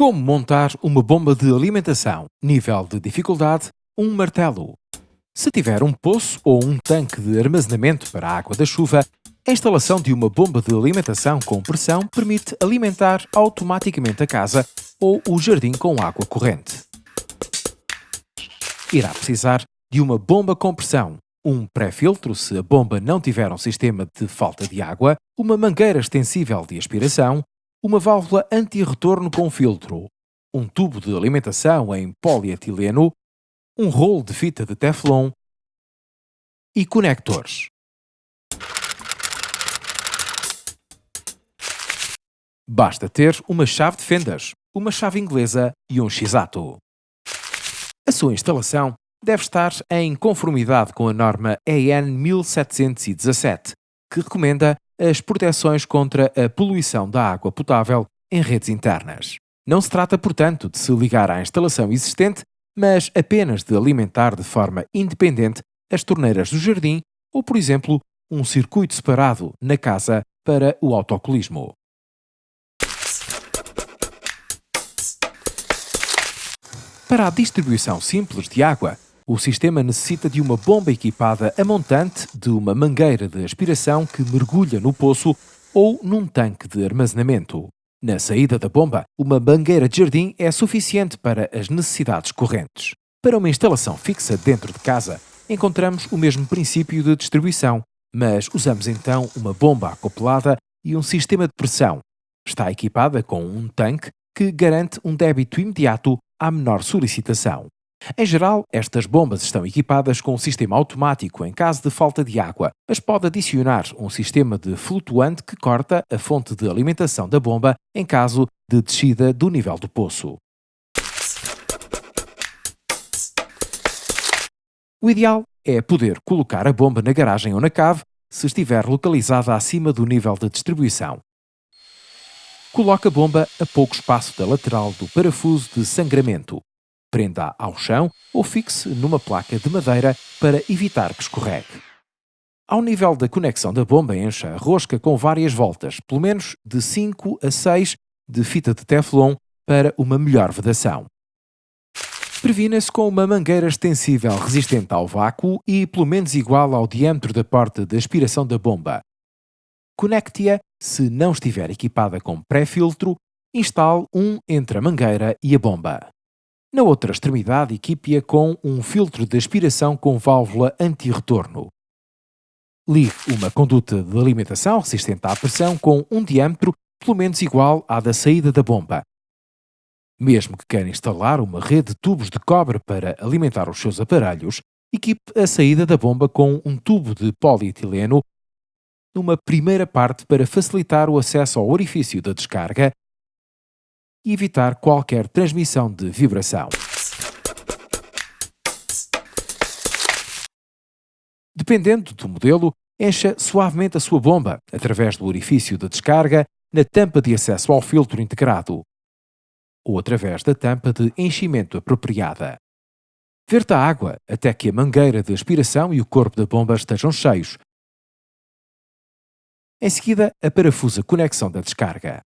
Como montar uma bomba de alimentação? Nível de dificuldade: um martelo. Se tiver um poço ou um tanque de armazenamento para a água da chuva, a instalação de uma bomba de alimentação com pressão permite alimentar automaticamente a casa ou o jardim com água corrente. Irá precisar de uma bomba com pressão, um pré-filtro se a bomba não tiver um sistema de falta de água, uma mangueira extensível de aspiração, uma válvula anti-retorno com filtro, um tubo de alimentação em polietileno, um rolo de fita de teflon e conectores. Basta ter uma chave de fendas, uma chave inglesa e um x-ato. A sua instalação deve estar em conformidade com a norma EN 1717, que recomenda as proteções contra a poluição da água potável em redes internas. Não se trata, portanto, de se ligar à instalação existente, mas apenas de alimentar de forma independente as torneiras do jardim ou, por exemplo, um circuito separado na casa para o autocolismo. Para a distribuição simples de água, o sistema necessita de uma bomba equipada a montante de uma mangueira de aspiração que mergulha no poço ou num tanque de armazenamento. Na saída da bomba, uma mangueira de jardim é suficiente para as necessidades correntes. Para uma instalação fixa dentro de casa, encontramos o mesmo princípio de distribuição, mas usamos então uma bomba acoplada e um sistema de pressão. Está equipada com um tanque que garante um débito imediato à menor solicitação. Em geral, estas bombas estão equipadas com um sistema automático em caso de falta de água, mas pode adicionar um sistema de flutuante que corta a fonte de alimentação da bomba em caso de descida do nível do poço. O ideal é poder colocar a bomba na garagem ou na cave se estiver localizada acima do nível de distribuição. Coloque a bomba a pouco espaço da lateral do parafuso de sangramento prenda ao chão ou fixe numa placa de madeira para evitar que escorregue. Ao nível da conexão da bomba, encha a rosca com várias voltas, pelo menos de 5 a 6 de fita de teflon para uma melhor vedação. Previna-se com uma mangueira extensível resistente ao vácuo e pelo menos igual ao diâmetro da porta de aspiração da bomba. Conecte-a se não estiver equipada com pré-filtro, instale um entre a mangueira e a bomba. Na outra extremidade, equipe-a com um filtro de aspiração com válvula anti-retorno. Ligue uma conduta de alimentação resistente à pressão com um diâmetro pelo menos igual à da saída da bomba. Mesmo que queira instalar uma rede de tubos de cobre para alimentar os seus aparelhos, equipe a saída da bomba com um tubo de polietileno numa primeira parte para facilitar o acesso ao orifício da descarga e evitar qualquer transmissão de vibração. Dependendo do modelo, encha suavemente a sua bomba através do orifício de descarga na tampa de acesso ao filtro integrado ou através da tampa de enchimento apropriada. Verta a água até que a mangueira de aspiração e o corpo da bomba estejam cheios. Em seguida, a parafusa conexão da descarga.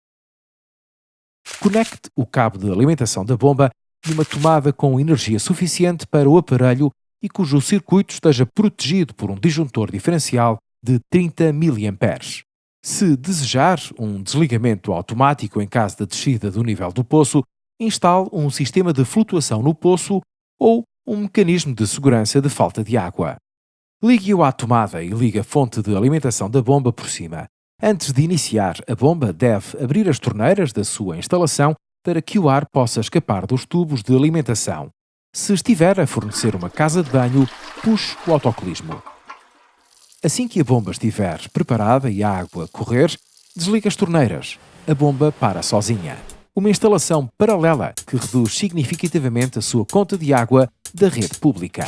Conecte o cabo de alimentação da bomba de uma tomada com energia suficiente para o aparelho e cujo circuito esteja protegido por um disjuntor diferencial de 30 mA. Se desejar um desligamento automático em caso de descida do nível do poço, instale um sistema de flutuação no poço ou um mecanismo de segurança de falta de água. Ligue-o à tomada e ligue a fonte de alimentação da bomba por cima. Antes de iniciar, a bomba deve abrir as torneiras da sua instalação para que o ar possa escapar dos tubos de alimentação. Se estiver a fornecer uma casa de banho, puxe o autocolismo. Assim que a bomba estiver preparada e a água correr, desligue as torneiras. A bomba para sozinha. Uma instalação paralela que reduz significativamente a sua conta de água da rede pública.